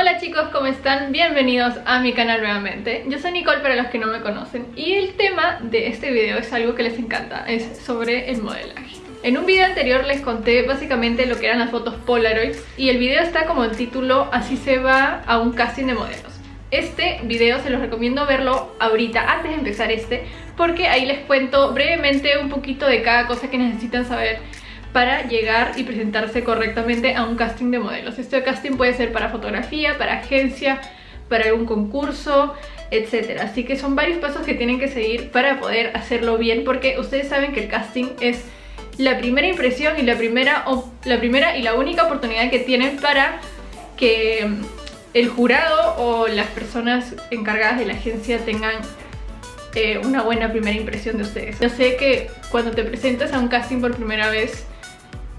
Hola chicos, ¿cómo están? Bienvenidos a mi canal nuevamente. Yo soy Nicole para los que no me conocen Y el tema de este video es algo que les encanta Es sobre el modelaje. En un video anterior les conté básicamente lo que eran las fotos Polaroid Y el video está como el título Así se va a un casting de modelos. Este video se los recomiendo verlo ahorita, antes de empezar este, porque ahí les cuento brevemente un poquito de cada cosa que necesitan saber para llegar y presentarse correctamente a un casting de modelos. Este casting puede ser para fotografía, para agencia, para algún concurso, etc. Así que son varios pasos que tienen que seguir para poder hacerlo bien porque ustedes saben que el casting es la primera impresión y la primera, la primera y la única oportunidad que tienen para que el jurado o las personas encargadas de la agencia tengan eh, una buena primera impresión de ustedes. Yo sé que cuando te presentas a un casting por primera vez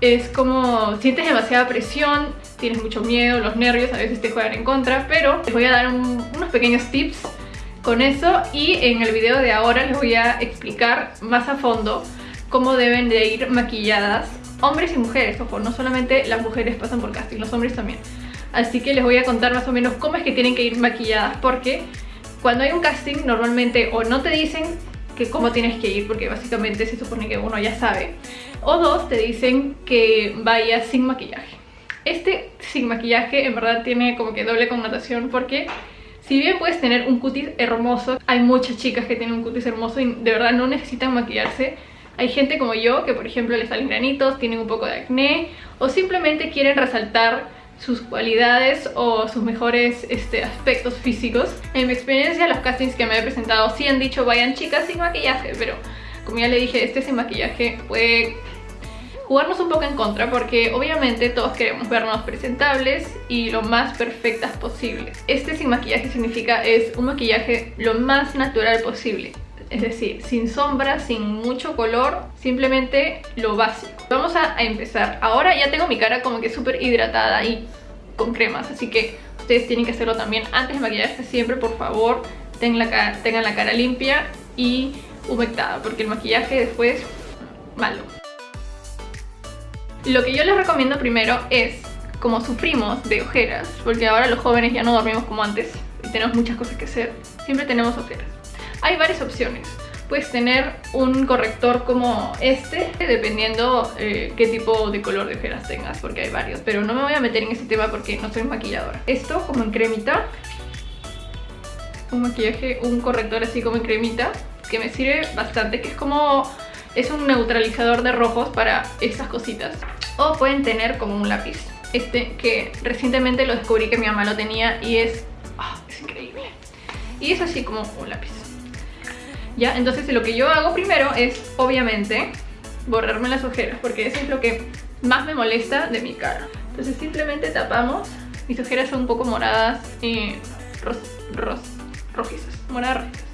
es como sientes demasiada presión, tienes mucho miedo, los nervios a veces te juegan en contra, pero les voy a dar unos pequeños tips con eso y en el video de ahora les voy a explicar más a fondo cómo deben de ir maquilladas hombres y mujeres, ojo, no solamente las mujeres pasan por casting, los hombres también. Así que les voy a contar más o menos cómo es que tienen que ir maquilladas porque cuando hay un casting normalmente o no te dicen que cómo tienes que ir porque básicamente se supone que uno ya sabe. O dos te dicen que vayas sin maquillaje. Este sin maquillaje en verdad tiene como que doble connotación porque si bien puedes tener un cutis hermoso hay muchas chicas que tienen un cutis hermoso y de verdad no necesitan maquillarse. Hay gente como yo que por ejemplo les salen granitos, tienen un poco de acné o simplemente quieren resaltar sus cualidades o sus mejores este, aspectos físicos. En mi experiencia, los castings que me he presentado sí han dicho vayan chicas sin maquillaje, pero como ya le dije, este sin maquillaje puede jugarnos un poco en contra porque obviamente todos queremos vernos presentables y lo más perfectas posible. Este sin maquillaje significa es un maquillaje lo más natural posible es decir, sin sombra, sin mucho color, simplemente lo básico. Vamos a, empezar. Ahora ya tengo mi cara como que súper hidratada y con cremas, así que ustedes tienen que hacerlo también antes de maquillarse siempre, por favor, tengan la cara, tengan la cara limpia y humectada, porque el maquillaje después, malo. Lo que yo les recomiendo primero es, como sufrimos de ojeras, porque ahora los jóvenes ya no dormimos como antes y tenemos muchas cosas que hacer, siempre tenemos ojeras. Hay varias opciones. Puedes tener un corrector como este, dependiendo eh, qué tipo de color de ojeras tengas, porque hay varios. Pero no me voy a meter en ese tema porque no soy maquilladora. Esto como en cremita. Un maquillaje, un corrector así como en cremita, que me sirve bastante, que es como... Es un neutralizador de rojos para esas cositas. O pueden tener como un lápiz. Este que recientemente lo descubrí que mi mamá lo tenía y es... Ah, es increíble. Y es así como un lápiz. Entonces lo que yo hago primero es, obviamente, borrarme las ojeras, porque eso es lo que más me molesta de mi cara. Entonces simplemente tapamos, mis ojeras son un poco moradas y ros, ros, rojizas, moradas rojizas.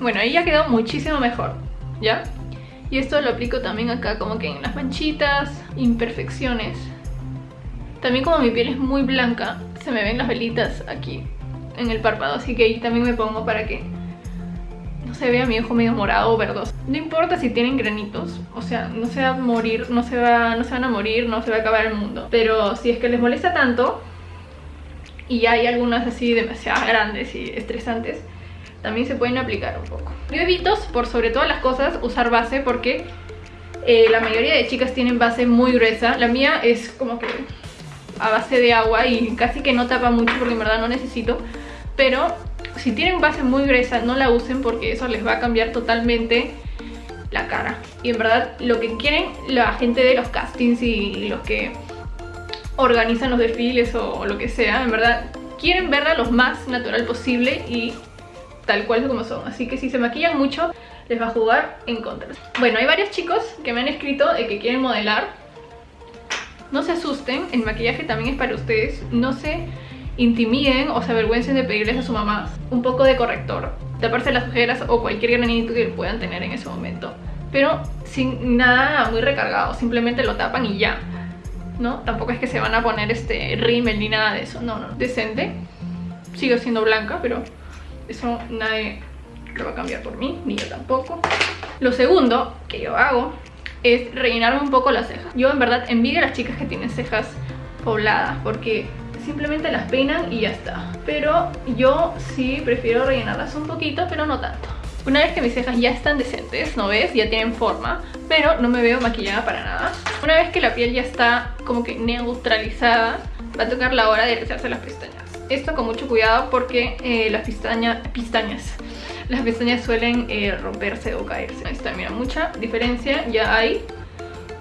Bueno, ahí ya quedó muchísimo mejor, ¿ya? Y esto lo aplico también acá como que en las manchitas, imperfecciones. También como mi piel es muy blanca, se me ven las velitas aquí en el párpado. Así que ahí también me pongo para que no se vea mi ojo medio morado o verdoso. No importa si tienen granitos, o sea, no se va a morir, no se, va, no se van a morir, no se va a acabar el mundo. Pero si es que les molesta tanto y hay algunas así demasiado grandes y estresantes, también se pueden aplicar un poco. Yo evito, por sobre todas las cosas, usar base porque eh, la mayoría de chicas tienen base muy gruesa. La mía es como que a base de agua y casi que no tapa mucho porque en verdad no necesito. Pero si tienen base muy gruesa no la usen porque eso les va a cambiar totalmente la cara. Y en verdad lo que quieren la gente de los castings y los que organizan los desfiles o lo que sea, en verdad quieren verla lo más natural posible y tal cual como son. Así que si se maquillan mucho les va a jugar en contra. Bueno, hay varios chicos que me han escrito de que quieren modelar. No se asusten, el maquillaje también es para ustedes. No se intimiden o se avergüencen de pedirles a su mamá un poco de corrector Taparse las ojeras o cualquier granito que puedan tener en ese momento. Pero sin nada muy recargado, simplemente lo tapan y ya ¿no? Tampoco es que se van a poner este rímel ni nada de eso, no, no, decente. Sigo siendo blanca, pero Eso nadie lo va a cambiar por mí, ni yo tampoco. Lo segundo que yo hago es rellenarme un poco las cejas. Yo en verdad envidio a las chicas que tienen cejas pobladas porque simplemente las peinan y ya está. Pero yo sí prefiero rellenarlas un poquito, pero no tanto. Una vez que mis cejas ya están decentes, ¿no ves? Ya tienen forma, pero no me veo maquillada para nada. Una vez que la piel ya está como que neutralizada, va a tocar la hora de rizarse las pestañas. Esto con mucho cuidado porque eh, las pestañas, las pestañas suelen eh, romperse o caerse. Ahí está, mira, mucha diferencia ya hay.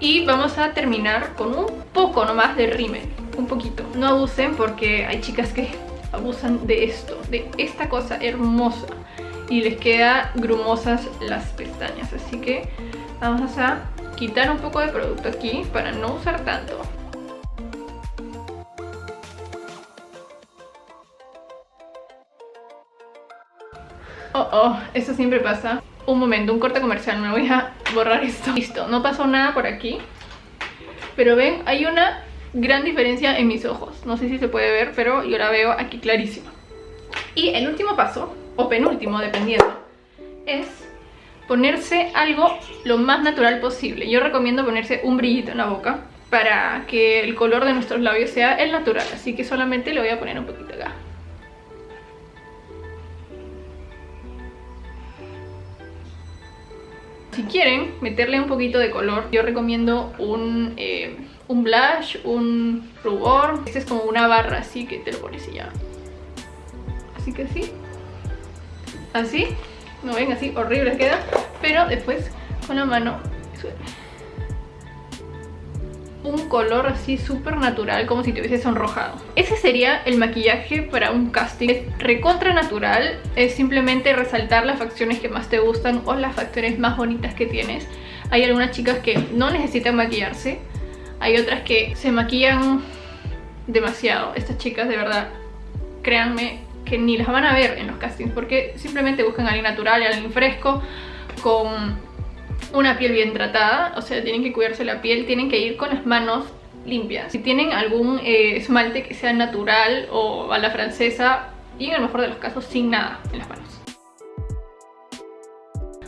Y vamos a terminar con un poco nomás de rímel, un poquito. No abusen porque hay chicas que abusan de esto, de esta cosa hermosa. Y les queda grumosas las pestañas, así que vamos a quitar un poco de producto aquí para no usar tanto. Oh, oh, eso siempre pasa. Un momento, un corte comercial, me voy a borrar esto. Listo, no pasó nada por aquí. Pero ven, hay una gran diferencia en mis ojos. No sé si se puede ver, pero yo la veo aquí clarísima. Y el último paso, o penúltimo, dependiendo, es ponerse algo lo más natural posible. Yo recomiendo ponerse un brillito en la boca para que el color de nuestros labios sea el natural. Así que solamente le voy a poner un poquito acá. Si quieren meterle un poquito de color, yo recomiendo un, eh, un blush, un rubor. Este es como una barra así que te lo pones y ya. Así que así. Así. ¿No ven? Así horrible queda. Pero después con la mano un color así súper natural como si te hubiese sonrojado. Ese sería el maquillaje para un casting. Es recontra natural es simplemente resaltar las facciones que más te gustan o las facciones más bonitas que tienes. Hay algunas chicas que no necesitan maquillarse hay otras que se maquillan demasiado. Estas chicas de verdad créanme que ni las van a ver en los castings porque simplemente buscan a alguien natural y alguien fresco con una piel bien tratada, o sea, tienen que cuidarse la piel, tienen que ir con las manos limpias. Si tienen algún eh, esmalte que sea natural o a la francesa, y en el mejor de los casos sin nada en las manos.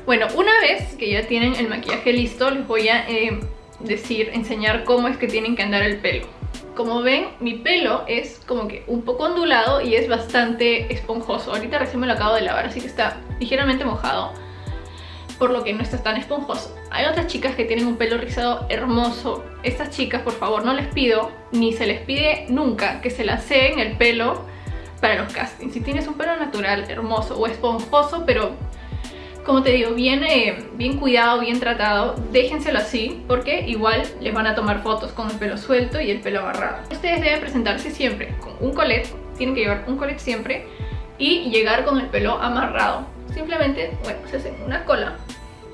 Bueno, una vez que ya tienen el maquillaje listo, les voy a eh, decir, enseñar cómo es que tienen que andar el pelo. Como ven, mi pelo es como que un poco ondulado y es bastante esponjoso. Ahorita recién me lo acabo de lavar, así que está ligeramente mojado por lo que no está tan esponjoso. Hay otras chicas que tienen un pelo rizado hermoso. Estas chicas, por favor, no les pido, ni se les pide nunca que se laseen el pelo para los castings. Si tienes un pelo natural, hermoso o esponjoso, pero como te digo, bien, eh, bien cuidado, bien tratado, déjenselo así porque igual les van a tomar fotos con el pelo suelto y el pelo agarrado. Ustedes deben presentarse siempre con un colet, tienen que llevar un colet siempre y llegar con el pelo amarrado simplemente, bueno, se hacen una cola.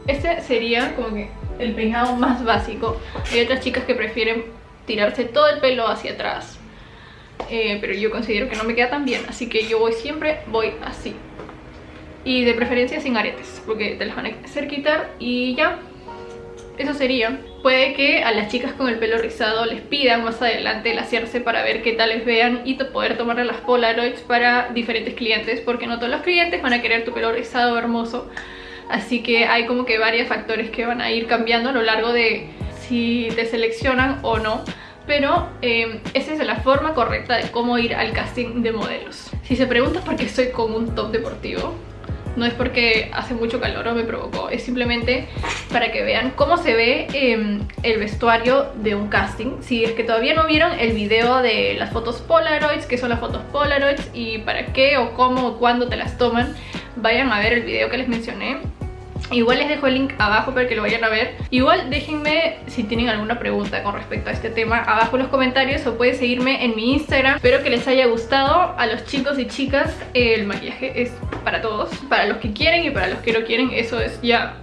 Este sería como que el peinado más básico. Hay otras chicas que prefieren tirarse todo el pelo hacia atrás. Eh, pero yo considero que no me queda tan bien, así que yo voy siempre, voy así. Y de preferencia sin aretes, porque te las van a hacer quitar y ya. Eso sería. Puede que a las chicas con el pelo rizado les pidan más adelante el hacerse para ver qué tal les vean y poder tomarle las polaroids para diferentes clientes porque no todos los clientes van a querer tu pelo rizado hermoso así que hay como que varios factores que van a ir cambiando a lo largo de si te seleccionan o no pero eh, esa es la forma correcta de cómo ir al casting de modelos. Si se preguntan por qué estoy con un top deportivo, no es porque hace mucho calor o me provocó, es simplemente para que vean cómo se ve em, el vestuario de un casting. Si es que todavía no vieron el video de las fotos Polaroids, qué son las fotos Polaroids y para qué o cómo o cuándo te las toman, vayan a ver el video que les mencioné Igual les dejo el link abajo para que lo vayan a ver. Igual déjenme si tienen alguna pregunta con respecto a este tema abajo en los comentarios O pueden seguirme en mi Instagram. Espero que les haya gustado. A los chicos y chicas El maquillaje es para todos. Para los que quieren y para los que no quieren Eso es ya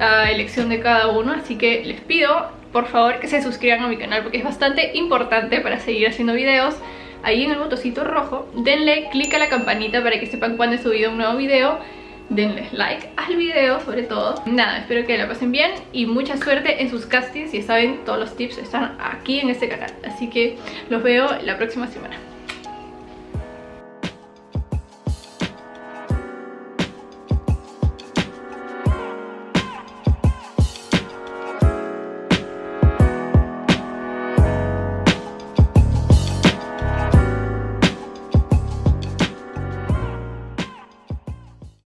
a elección de cada uno. Así que les pido por favor que se suscriban a mi canal Porque es bastante importante para seguir haciendo videos. Ahí en el botoncito rojo Denle click a la campanita para que sepan cuando he subido un nuevo video denle like al video sobre todo. Nada, espero que la pasen bien y mucha suerte en sus castings. Ya saben, todos los tips están aquí en este canal. Así que los veo la próxima semana.